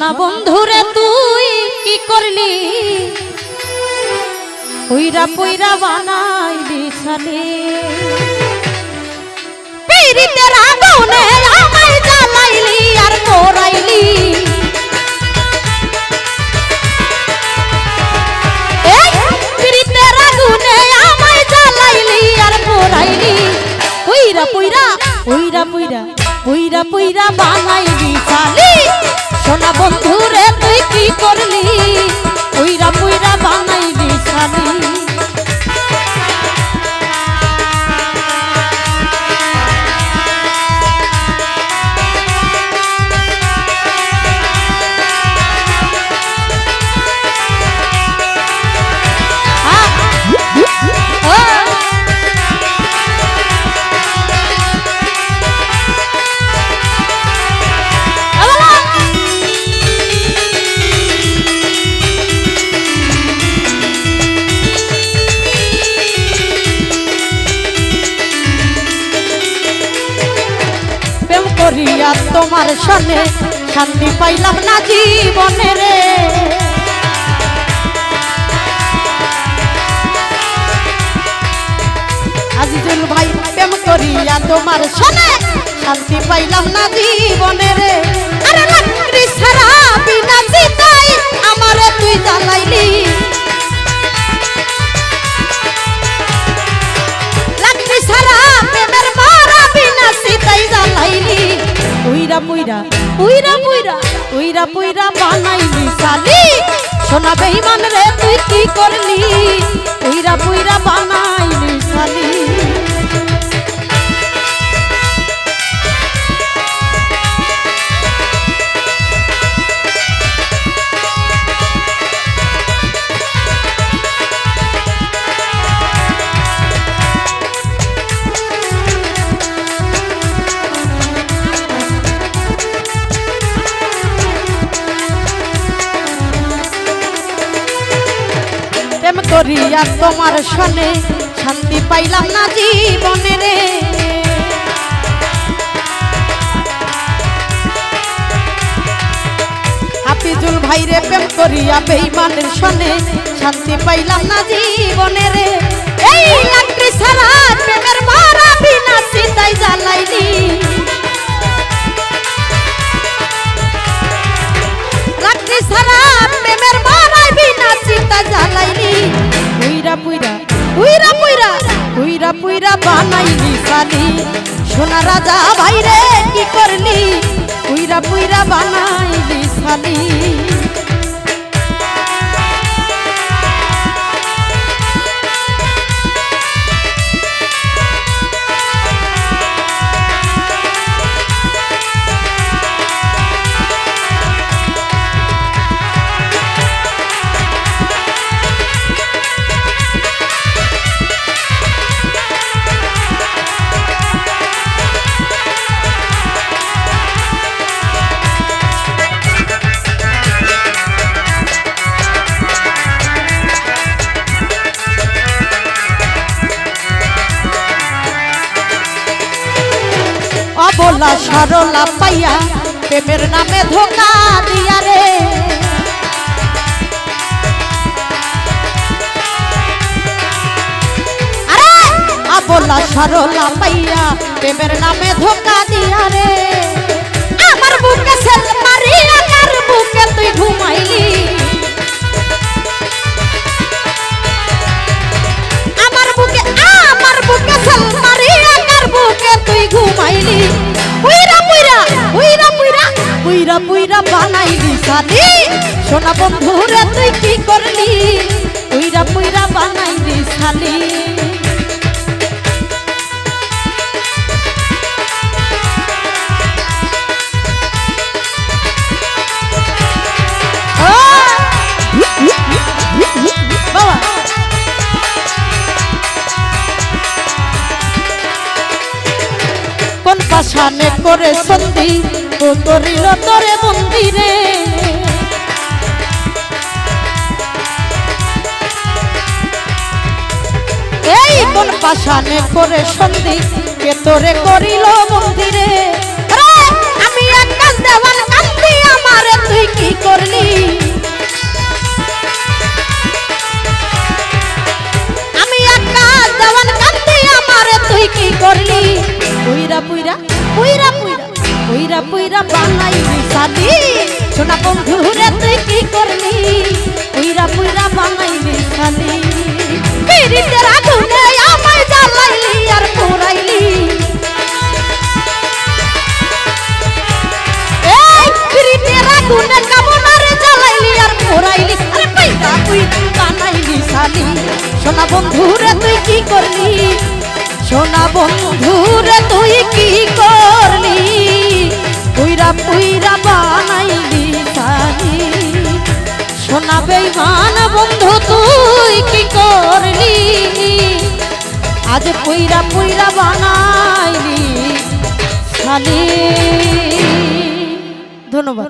সোনা বন্ধুরে, তুই কি করলি? পইরা পইরা বানাইলি ছালি। পিরিতের আগুনে আমায় জ্বালাইলি আর পোড়াইলি এই পিরিতের আগুনে আমায় জ্বালাইলি আর পোড়াইলি পইরা পইরা পইরা পইরা পইরা পইরা বানাইলি চালি সোনা বন্ধুরে তুই কি করলি? উইরা মুইরা বানাইলি করিয়া তোমার সনে শান্তি পাইলাম না জীবনে রে। আজিজুল ভাই, প্রেম করিয়া তোমার শান্তি পাইলাম না জীবনে রে। তুই চিতাই জ্বালাইলি উইরা পুইরা উইরা পুইরা উইরা পুইরা বানাইলি সালি সোনা বেইমান রে, তুই কি করলি? উইরা পুইরা বানাইলি সালি করিয়া তোমার সনে শান্তি পাইলাম না জীবনে রে। হাফিজুল ভাই রে প্রেম করিয়া বেইমানের সনে শান্তি পাইলাম না জীবনে রে। এই লাকড়ি ছাড়া প্রেমের মারা বিনা চিতাই জ্বালাইলি লাকড়ি ছাড়া বিনা চিতা জ্বালাইলি। পুইরা পুইরা পুইরা পুইরা পুইরা পুইরা বানাইলি সালি সোনা রাজা ভাইরে, কি করলি? পুইরা পুইরা বানাইলি সালি অবলা সরলা পাইয়া প্রেমের নামে ধোকা দিয়া রে। আরে অবলা সরলা পাইয়া প্রেমের নামে ধোকা দিয়া রে। পুইরা পুইরা বানাইলি সালি সোনা বন্ধু রে, তুই কি করলি? পুইরা বানাইলি সালি বাবা। কোন পাশানে করে সন্ধি? ও তরিল তরে মন্দিরে। এই কোন পাশানে করে সন্ধি, কে তোরে করিল মন্দিরে? আমি একটা দেওয়ান কান্দি আমারে, তুই কি করলি? কি করলি? পুইরা পুইরা পুইরা পুইরা পুইরা বানাইলি সাদি। সোনা বন্ধু রে তুই কি করলি? পুইরা পুইরা বানাইলি সাদি। পিরিতের আগুনে আমায় জ্বালাইলি আর পুরাইলি। এই পিরিতের আগুনে কামনারে জ্বালাইলি আর পুরাইলি। আরে পুইরা পুই বানাইলি সাদি। সোনা বন্ধু রে তুই কি করলি? সোনা বন্ধু রে তুই কি করলি? পুইরা পুইরা বানাইলি সাদি সোনা বেইমান বন্ধু, তুই কি করলি? আজ পুইরা পুইরা বানাইলি শালি ধন্যবাদ।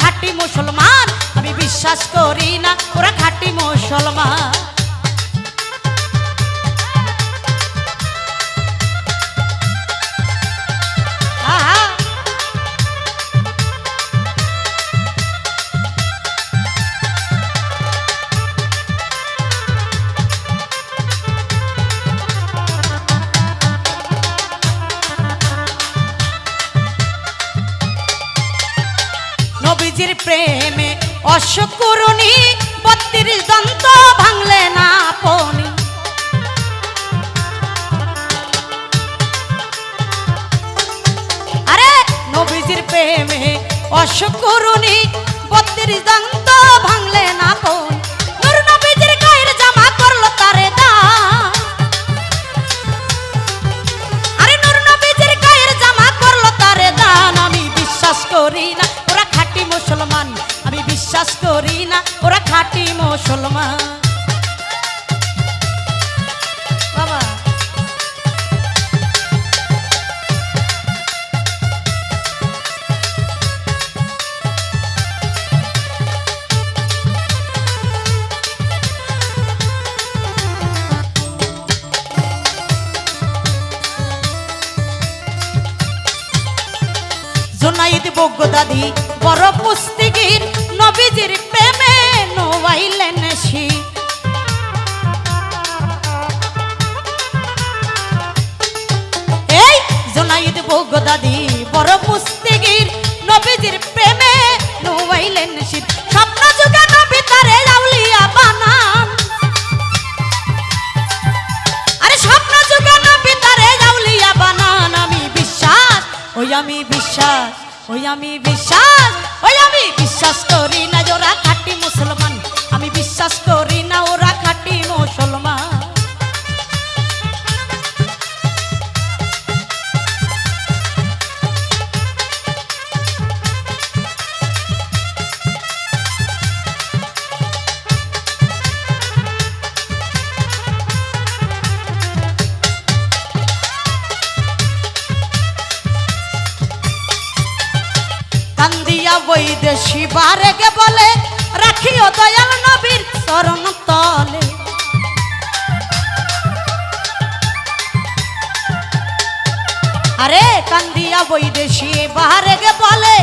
খাঁটি মুসলমান। আমি বিশ্বাস করি না, ওরা খাঁটি মুসলমান। দাদি বড় পুস্তিগির নবীজির প্রেমে নোয়াইলেন শি এই জোনাইদ বগ্য দাদি, বড় পুস্তিগির নবীজির প্রেমে নোয়াইলেন শি স্বপ্ন যুগে নবী তারে আউলিয়া বানান। আরে স্বপ্ন যুগে নবী আমি বিশ্বাস, ওই আমি বিশ্বাস। ওই আমি বিশ্বাস ওই আমি বিশ্বাস করি না জোরা কাটি মুসলমান। আমি বিশ্বাস করি বৈদেশি বারেগে বলে, রাখিও দয়াল নবীর চরণ তলে। আরে কান্দিয়া বৈদেশি বারেগে বলে,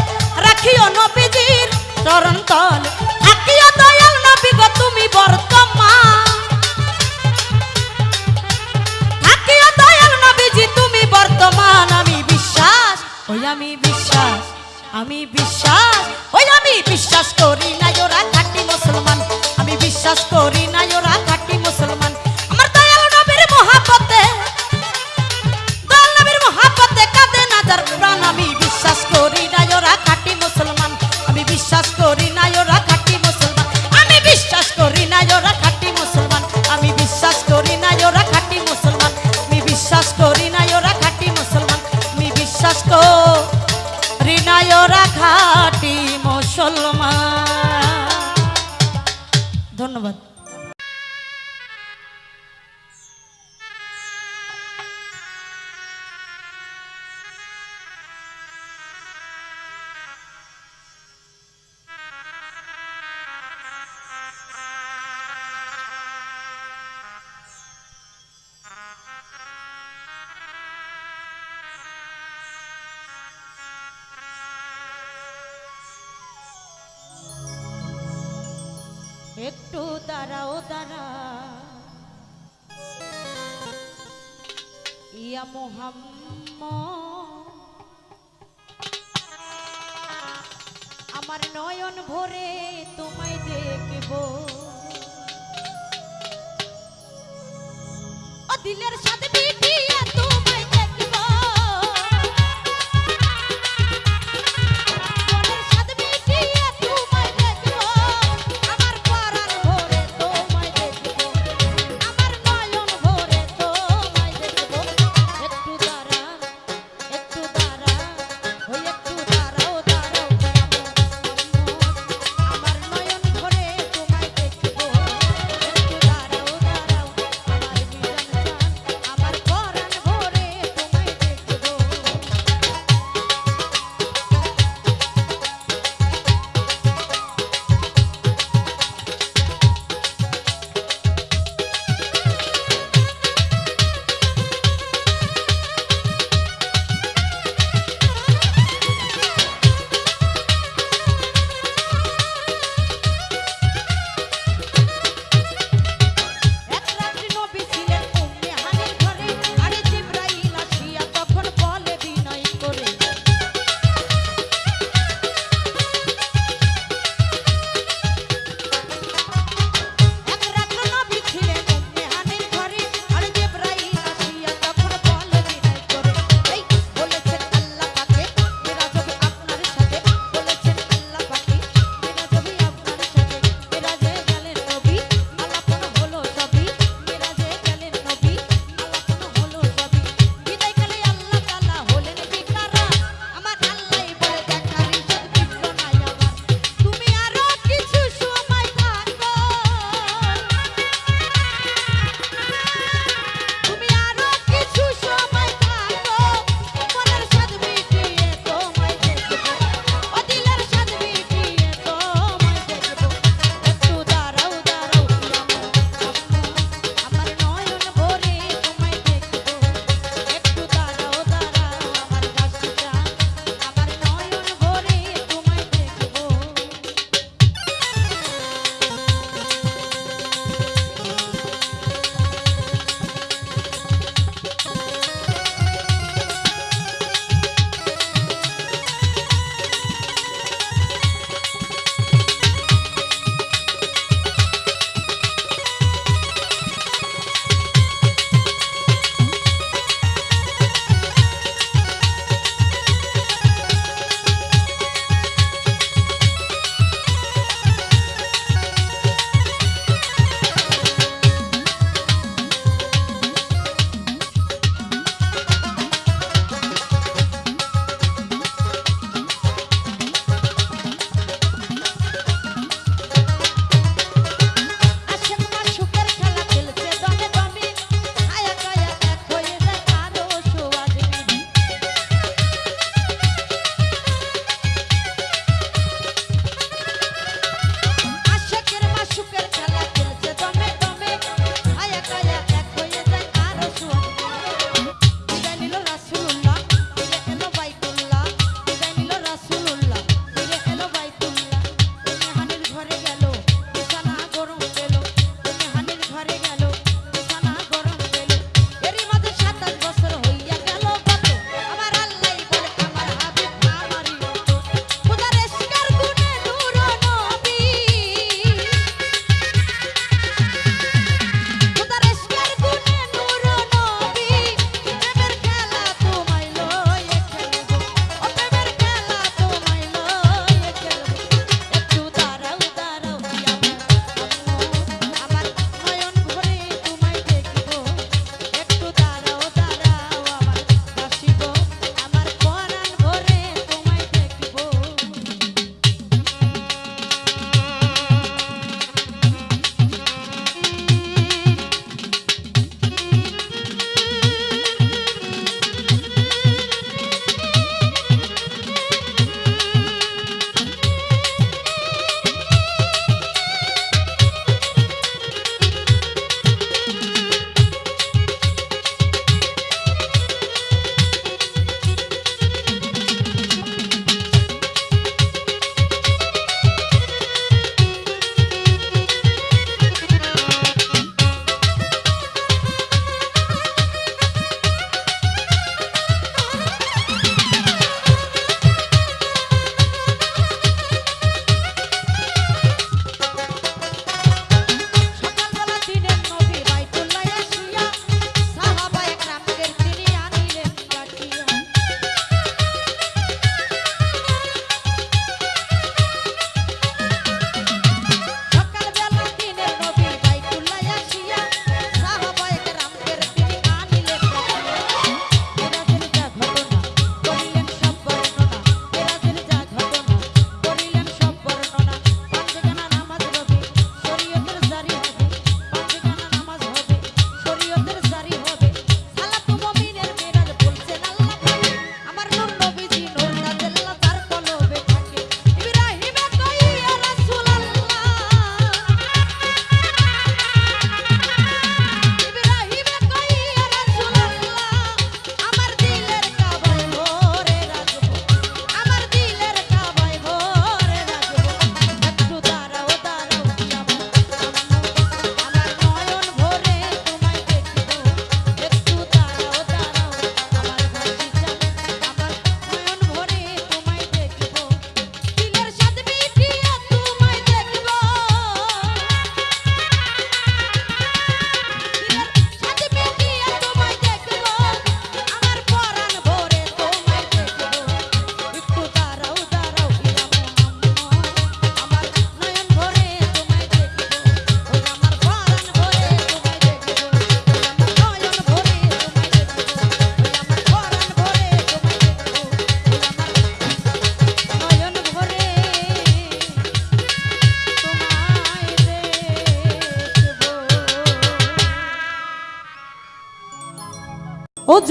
রাখিও নবীজির চরণ তলে। থাকিও দয়াল নবী গো তুমি বর্তমান। থাকিও দয়াল নবীজি তুমি বর্তমান। আমি বিশ্বাস, ওই আমি বিশ্বাস। আমি বিশ্বাস, ওই আমি বিশ্বাস করি না, ওরা খাঁটি মুসলমান। আমি বিশ্বাস করি না, ওরা দিলের সাথে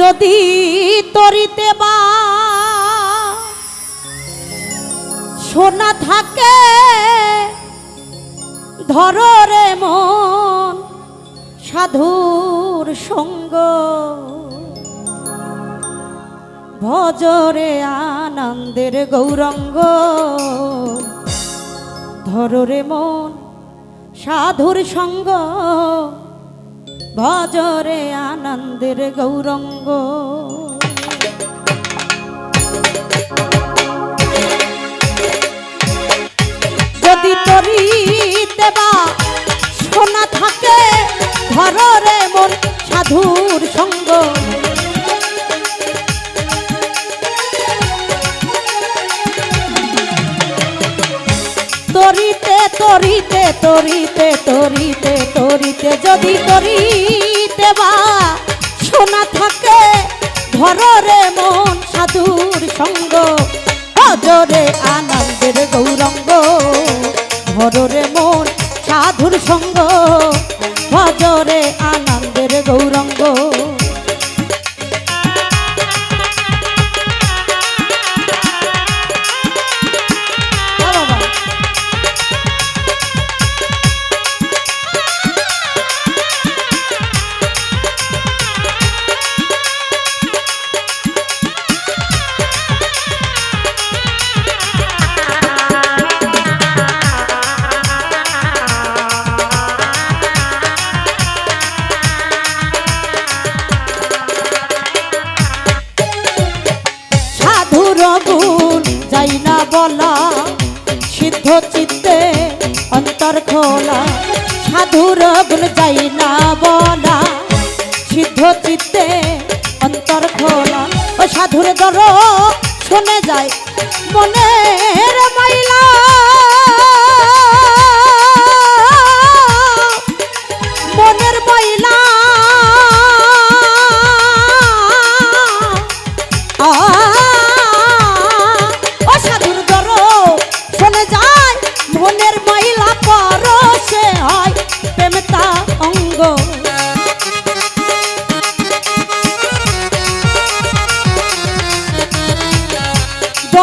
যদি তরিতে বা সোনা থাকে, ধর রে মন সাধুর সঙ্গ। ভজরে আনন্দের গৌরঙ্গ। ধরে মন সাধুর সঙ্গ। ভজরে আনন্দের গৌরঙ্গ। যদি তরি দেবা সোনা থাকে ঘরের মন সাধুর সঙ্গ। তরিতে তরিতে তরিতে তরিতে যদি তরিতে বা সোনা থাকে ধরে মন সাধুর সঙ্গ অজরে আনন্দের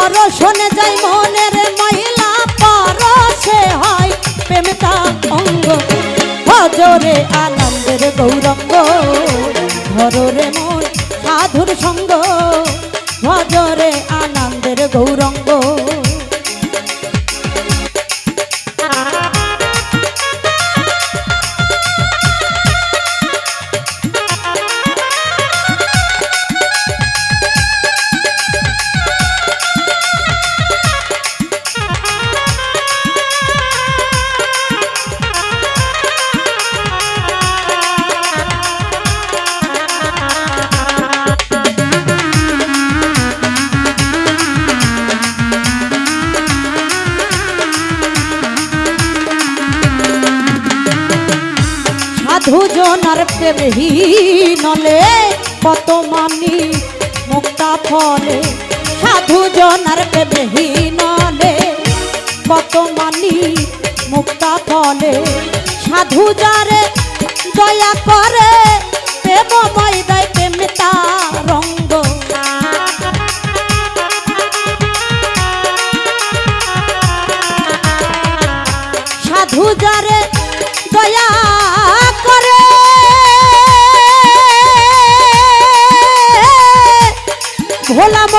দর্শনে যাই মনের মহিলা পরশে হয় প্রেমতা অঙ্গ। হজরে আনন্দের গৌরঙ্গ ধরে মন সাধুর সঙ্গ। হজরে আনন্দের গৌরঙ্গ সাধু জনার প্রেমহীনলে কত মানি মুক্তা ফলে। সাধু যারে দয়া প্রেম সাধু যারে দয়া করে ভোলাম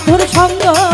সাধুর সঙ্গ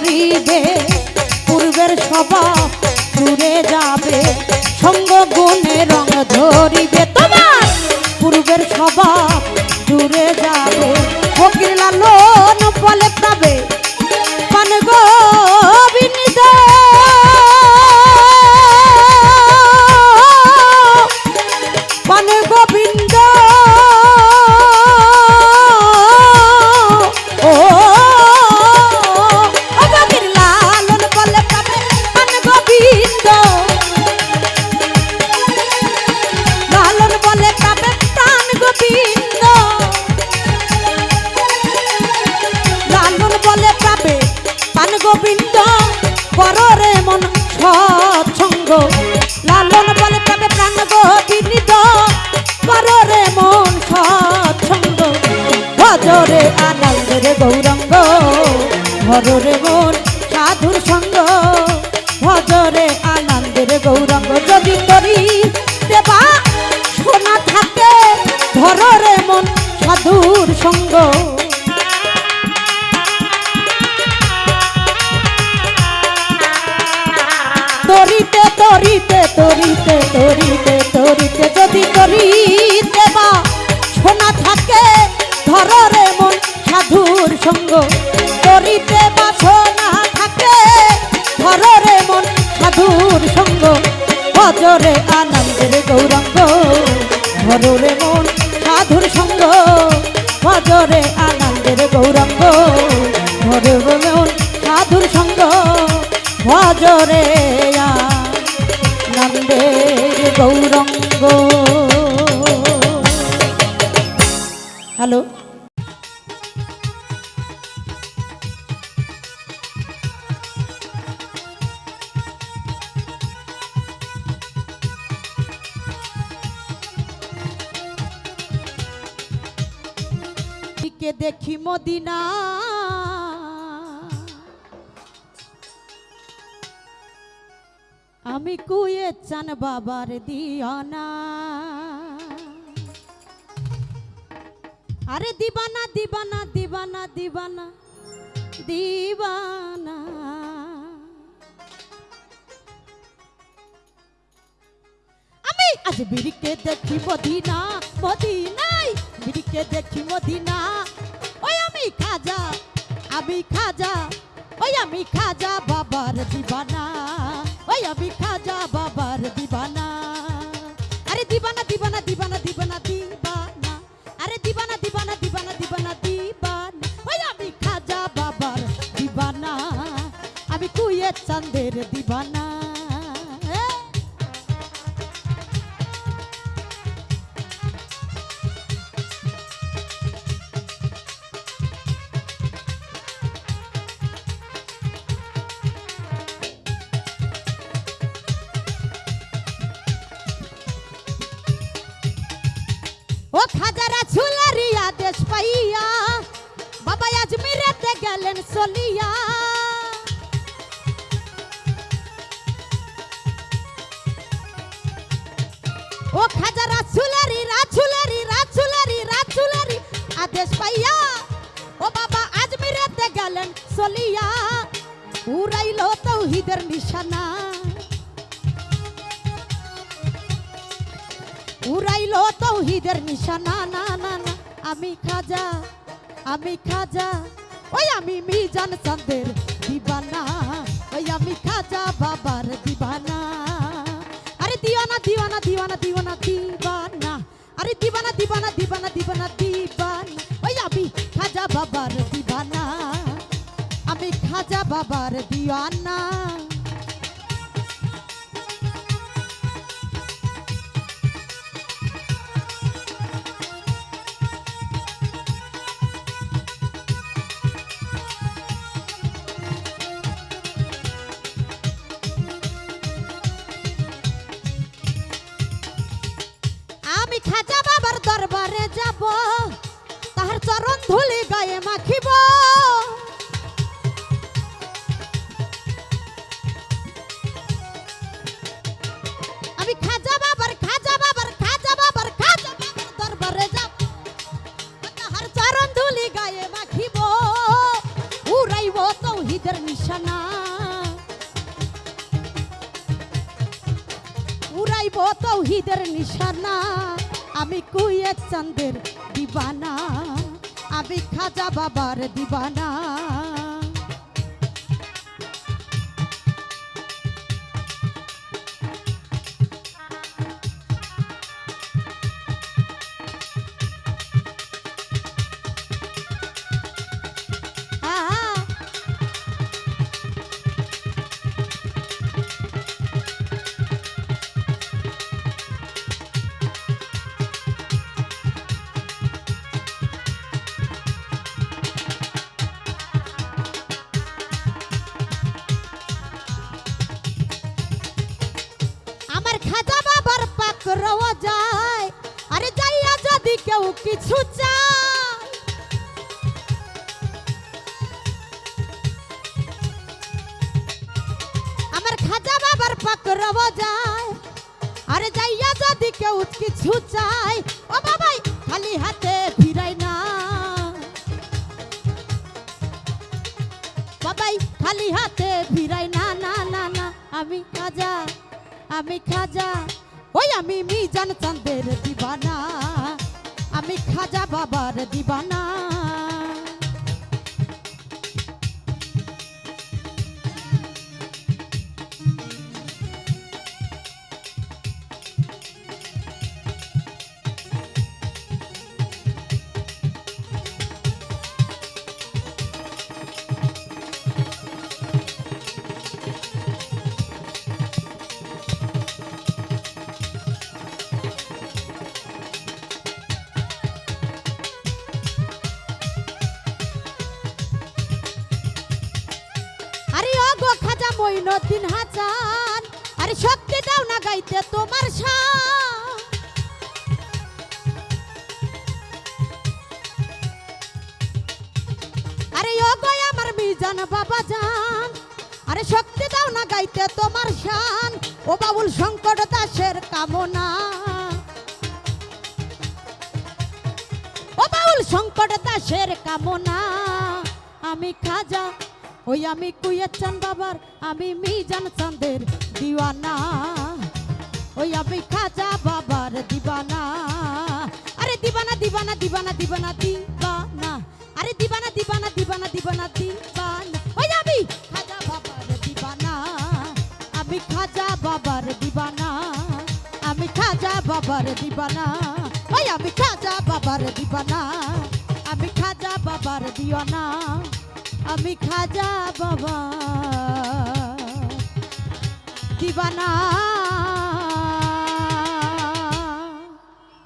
ধরিবে পূর্বের সভা দূরে যাবে সঙ্গ গুণে রং ধরিবে। গৌরঙ্গ ভররে মন সাধুর সঙ্গ। ভজরে আনন্দের গৌরঙ্গ যদি করি, দেবা সোনা থাকে ধররে মন সাধুর সঙ্গ। তরিতে তরিতে তরিতে তরিতে তরিতে যদি তরিতে সঙ্গ তরিতে বা সোনা থাকে। ধররে মন সাধুর সঙ্গ, ভজরে আনন্দের গৌরঙ্গ। ধররে মন সাধুর সঙ্গ, ভজরে আনন্দের গৌরঙ্গ। ধরে মন সাধুর সঙ্গ, ভজরে নন্দের গৌরঙ্গ। হ্যালো? মদিনা। আমি কুয়ে চান বাবার দিয়ানা। আরে দিবানা দিবানা দিবানা দিবানা দিবানা। আমি আজ বিড়িকে দেখি মদিনা মদিনাই বিড়িকে দেখি মদিনা। আমি খাজা, ওই আমি খাজা বাবার দিবানা, ওই আমি খাজা বাবার দিবানা। আরে দিবানা দিবানা দিবানা দিবানা দিবানা। আরে দিবানা দিবানা দিবানা দিবানা দিবানা। ওই আমি খাজা বাবার দিবানা, আমি কুয়ে চান্দের দিবানা। চন্দের দিবানা, ওই আমি খাজা বাবার দিবানা। আরে দিওয়ানা দিওয়ানা দিওয়ানা দিওয়ানা, দিবানা। আরে দিবানা দিবানা দিবানা দিবানা দিবানা। ওই আমি খাজা বাবার দিবানা। আমি খাজা বাবার দিওয়ানা। মাখিব। আমি খাজা বাবার খাজা বাবার খাজা বাবার খাজা বাবার দরবারে যাব। তাহার চরণ ধুলি গায়ে মাখিব। উড়াইব তৌহিদের নিশানা। উড়াইব তৌহিদের নিশানা। আমি কুয়েত চন্দের দিবানা। আমি খাজা বাবার দিবানা। যদি কেউ কিছু চায়, ও বাবাই, খালি হাতে ফিরাই না। বাবাই, খালি হাতে ফিরাই না না না না, আমি খাজা আমি খাজা, ওই আমি মিজান চন্দের দিবানা, আমি খাজা বাবার দিবানা। বাবা জান? আরে শক্তি দাও না গাইতে তোমার শান। ও বাবুল শঙ্কর দাসের কামনা। ও বাউল শঙ্কর দাসের কামনা। আমি খাজা, ওই আমি কুয়েত চান বাবার, আমি মিজান চাঁদের দিওয়ানা। ওই আমি খাজা বাবার দিবানা। আরে দিবানা দিবানা দিবানা দিবানা দিবানা। আরে দিবানা দিবানা দিবানা দিবানা দিবানা। বাবার দিবানা। ওই আমি খাজা বাবার দিবানা। আমি খাজা বাবার দিওয়ানা। আমি খাজা বাবা দিবানা।